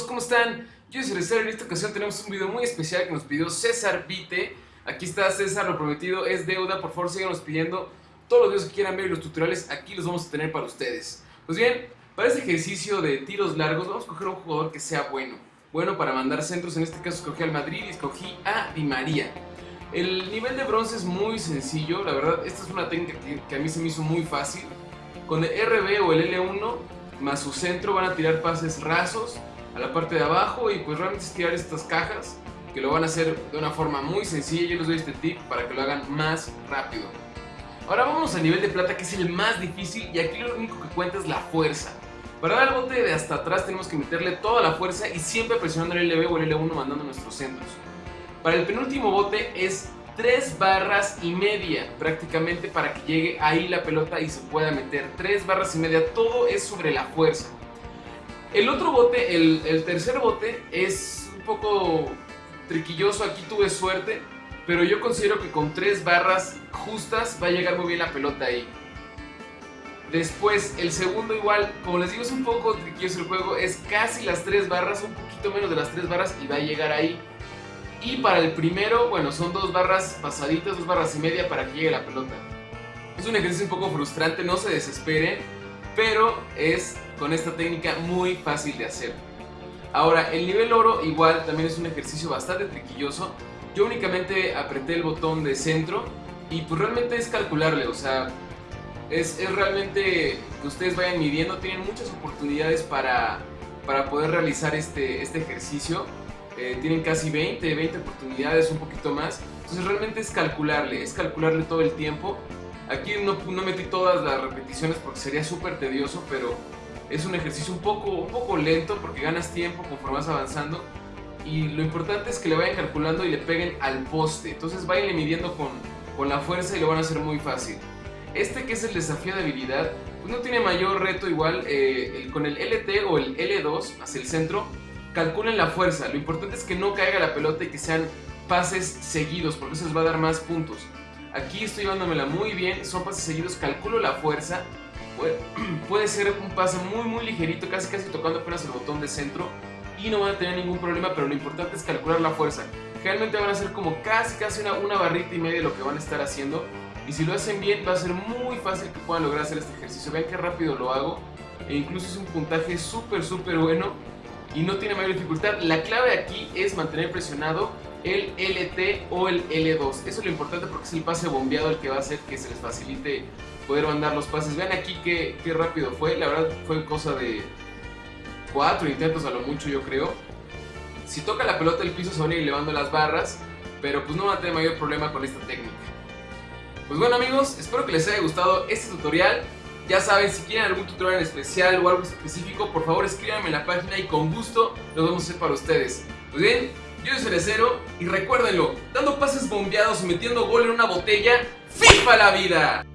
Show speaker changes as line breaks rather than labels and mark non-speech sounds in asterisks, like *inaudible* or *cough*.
amigos, ¿cómo están? Yo soy Cerecero y en esta ocasión tenemos un video muy especial que nos pidió César Vite. Aquí está César, lo prometido es deuda, por favor síganos pidiendo todos los videos que quieran ver y los tutoriales aquí los vamos a tener para ustedes. Pues bien, para este ejercicio de tiros largos vamos a coger un jugador que sea bueno. Bueno para mandar centros, en este caso escogí al Madrid y escogí a Di María. El nivel de bronce es muy sencillo, la verdad esta es una técnica que, que a mí se me hizo muy fácil. Con el RB o el L1 más su centro van a tirar pases rasos a la parte de abajo y pues realmente es tirar estas cajas que lo van a hacer de una forma muy sencilla. Yo les doy este tip para que lo hagan más rápido. Ahora vamos al nivel de plata que es el más difícil y aquí lo único que cuenta es la fuerza. Para dar el bote de hasta atrás tenemos que meterle toda la fuerza y siempre presionando el LB o el L1 mandando nuestros centros. Para el penúltimo bote es 3 barras y media prácticamente para que llegue ahí la pelota y se pueda meter. 3 barras y media, todo es sobre la fuerza. El otro bote, el, tercer bote, es un poco triquilloso, aquí tuve suerte, pero yo considero que con 3 barras justas va a llegar muy bien la pelota ahí. Después, el segundo igual, como les digo es un poco triquilloso el juego, es casi las 3 barras, un poquito menos de las 3 barras y va a llegar ahí. Y para el primero, bueno, son dos barras pasaditas, dos barras y media para que llegue la pelota. Es un ejercicio un poco frustrante, no se desesperen, pero es con esta técnica muy fácil de hacer. Ahora, el nivel oro igual también es un ejercicio bastante triquilloso. Yo únicamente apreté el botón de centro y pues realmente es calcularle, o sea, es, es realmente que ustedes vayan midiendo, tienen muchas oportunidades para, para poder realizar este, este ejercicio. Eh, tienen casi 20, 20 oportunidades, un poquito más. Entonces realmente es calcularle, es calcularle todo el tiempo. Aquí no, no metí todas las repeticiones porque sería súper tedioso, pero es un ejercicio un poco, un poco lento porque ganas tiempo conforme vas avanzando. Y lo importante es que le vayan calculando y le peguen al poste. Entonces vayan midiendo con, con la fuerza y lo van a hacer muy fácil. Este que es el desafío de habilidad, pues no tiene mayor reto igual. Eh, con el LT o el L2 hacia el centro, calculen la fuerza. Lo importante es que no caiga la pelota y que sean pases seguidos, porque eso les va a dar más puntos. Aquí estoy llevándomela muy bien, son pases seguidos, calculo la fuerza. *clears throat* Puede, ser un pase muy muy ligerito, casi casi tocando apenas el botón de centro y no van a tener ningún problema, pero lo importante es calcular la fuerza. Generalmente van a ser como casi casi una, una barrita y media de lo que van a estar haciendo. Y si lo hacen bien va a ser muy fácil que puedan lograr hacer este ejercicio. Vean qué rápido lo hago. E incluso es un puntaje súper súper bueno y no tiene mayor dificultad. La clave aquí es mantener presionado el LT o el L2. Eso es lo importante porque es el pase bombeado el que va a hacer que se les facilite poder mandar los pases. Vean aquí qué, qué rápido fue. La verdad fue cosa de cuatro intentos a lo mucho yo creo. Si toca la pelota el piso se van a ir elevando las barras, pero pues no van a tener mayor problema con esta técnica. Pues bueno amigos, espero que les haya gustado este tutorial. Ya saben, si quieren algún tutorial en especial o algo específico, por favor escríbanme en la página y con gusto lo vamos a hacer para ustedes. Pues bien, yo soy Cerecero y recuérdenlo, dando pases bombeados y metiendo gol en una botella, ¡FIFA la vida!